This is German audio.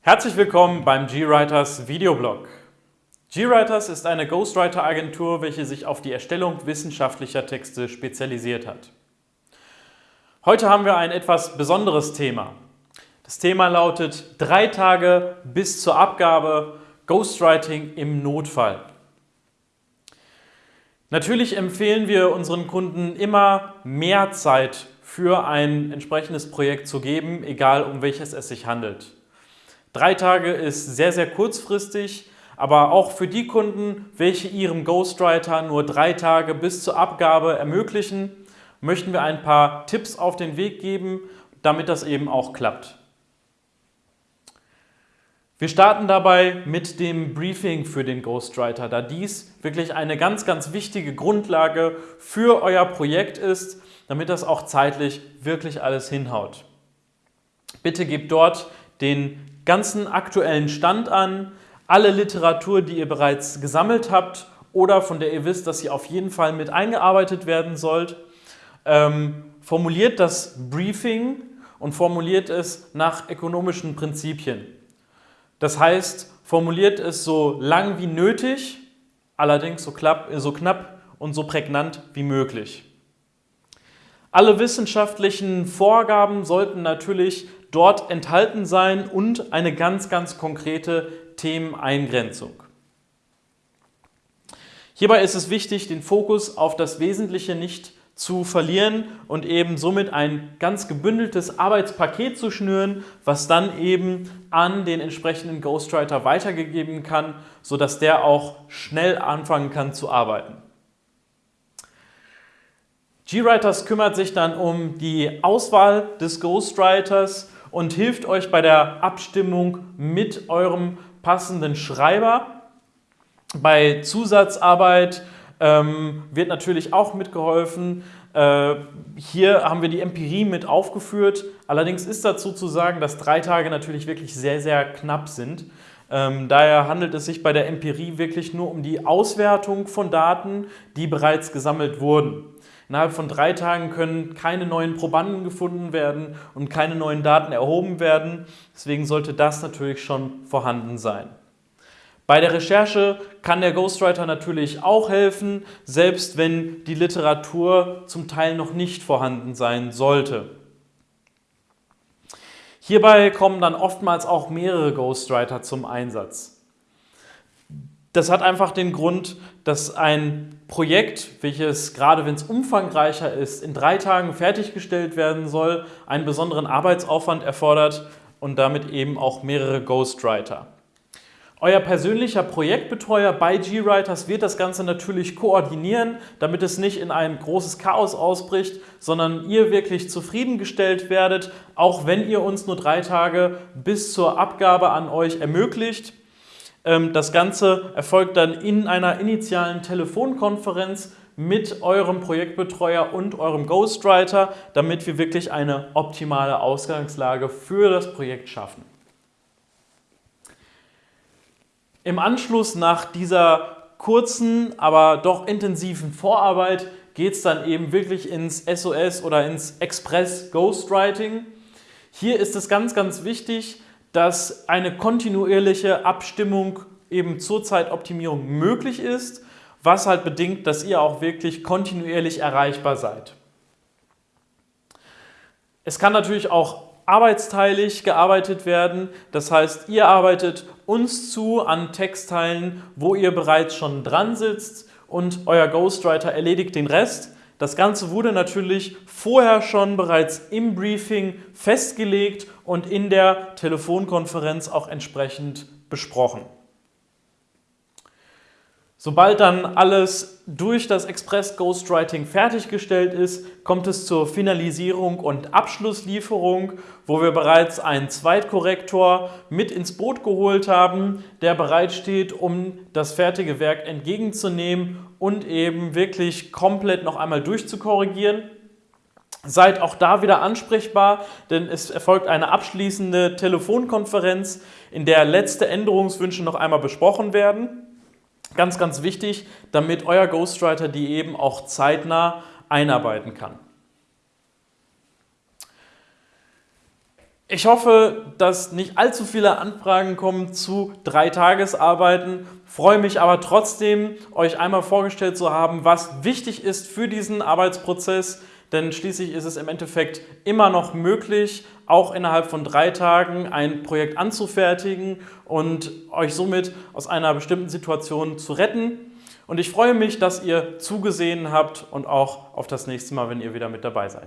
Herzlich willkommen beim GWriters Videoblog. GWriters ist eine Ghostwriter-Agentur, welche sich auf die Erstellung wissenschaftlicher Texte spezialisiert hat. Heute haben wir ein etwas besonderes Thema. Das Thema lautet drei Tage bis zur Abgabe Ghostwriting im Notfall. Natürlich empfehlen wir unseren Kunden immer mehr Zeit für ein entsprechendes Projekt zu geben, egal um welches es sich handelt. Drei Tage ist sehr, sehr kurzfristig, aber auch für die Kunden, welche ihrem Ghostwriter nur drei Tage bis zur Abgabe ermöglichen, möchten wir ein paar Tipps auf den Weg geben, damit das eben auch klappt. Wir starten dabei mit dem Briefing für den Ghostwriter, da dies wirklich eine ganz, ganz wichtige Grundlage für euer Projekt ist, damit das auch zeitlich wirklich alles hinhaut. Bitte gebt dort den ganzen aktuellen Stand an, alle Literatur, die ihr bereits gesammelt habt oder von der ihr wisst, dass sie auf jeden Fall mit eingearbeitet werden sollt. Ähm, formuliert das Briefing und formuliert es nach ökonomischen Prinzipien. Das heißt, formuliert es so lang wie nötig, allerdings so, klapp, so knapp und so prägnant wie möglich. Alle wissenschaftlichen Vorgaben sollten natürlich dort enthalten sein und eine ganz, ganz konkrete Themeneingrenzung. Hierbei ist es wichtig, den Fokus auf das Wesentliche nicht zu verlieren und eben somit ein ganz gebündeltes Arbeitspaket zu schnüren, was dann eben an den entsprechenden Ghostwriter weitergegeben kann, sodass der auch schnell anfangen kann zu arbeiten. GWriters kümmert sich dann um die Auswahl des Ghostwriters und hilft euch bei der Abstimmung mit eurem passenden Schreiber. Bei Zusatzarbeit ähm, wird natürlich auch mitgeholfen. Äh, hier haben wir die Empirie mit aufgeführt. Allerdings ist dazu zu sagen, dass drei Tage natürlich wirklich sehr, sehr knapp sind. Ähm, daher handelt es sich bei der Empirie wirklich nur um die Auswertung von Daten, die bereits gesammelt wurden. Innerhalb von drei Tagen können keine neuen Probanden gefunden werden und keine neuen Daten erhoben werden. Deswegen sollte das natürlich schon vorhanden sein. Bei der Recherche kann der Ghostwriter natürlich auch helfen, selbst wenn die Literatur zum Teil noch nicht vorhanden sein sollte. Hierbei kommen dann oftmals auch mehrere Ghostwriter zum Einsatz. Das hat einfach den Grund, dass ein Projekt, welches gerade wenn es umfangreicher ist, in drei Tagen fertiggestellt werden soll, einen besonderen Arbeitsaufwand erfordert und damit eben auch mehrere Ghostwriter. Euer persönlicher Projektbetreuer bei GWriters wird das Ganze natürlich koordinieren, damit es nicht in ein großes Chaos ausbricht, sondern ihr wirklich zufriedengestellt werdet, auch wenn ihr uns nur drei Tage bis zur Abgabe an euch ermöglicht. Ähm, das Ganze erfolgt dann in einer initialen Telefonkonferenz mit eurem Projektbetreuer und eurem Ghostwriter, damit wir wirklich eine optimale Ausgangslage für das Projekt schaffen. Im Anschluss nach dieser kurzen, aber doch intensiven Vorarbeit geht es dann eben wirklich ins SOS oder ins Express Ghostwriting. Hier ist es ganz, ganz wichtig, dass eine kontinuierliche Abstimmung eben zur Zeitoptimierung möglich ist, was halt bedingt, dass ihr auch wirklich kontinuierlich erreichbar seid. Es kann natürlich auch arbeitsteilig gearbeitet werden. Das heißt, ihr arbeitet uns zu an Textteilen, wo ihr bereits schon dran sitzt und euer Ghostwriter erledigt den Rest. Das Ganze wurde natürlich vorher schon bereits im Briefing festgelegt und in der Telefonkonferenz auch entsprechend besprochen. Sobald dann alles durch das Express Ghostwriting fertiggestellt ist, kommt es zur Finalisierung und Abschlusslieferung, wo wir bereits einen Zweitkorrektor mit ins Boot geholt haben, der bereitsteht, um das fertige Werk entgegenzunehmen und eben wirklich komplett noch einmal durchzukorrigieren. Seid auch da wieder ansprechbar, denn es erfolgt eine abschließende Telefonkonferenz, in der letzte Änderungswünsche noch einmal besprochen werden. Ganz, ganz wichtig, damit euer Ghostwriter die eben auch zeitnah einarbeiten kann. Ich hoffe, dass nicht allzu viele Anfragen kommen zu drei Tagesarbeiten. Freue mich aber trotzdem, euch einmal vorgestellt zu haben, was wichtig ist für diesen Arbeitsprozess. Denn schließlich ist es im Endeffekt immer noch möglich, auch innerhalb von drei Tagen ein Projekt anzufertigen und euch somit aus einer bestimmten Situation zu retten. Und ich freue mich, dass ihr zugesehen habt und auch auf das nächste Mal, wenn ihr wieder mit dabei seid.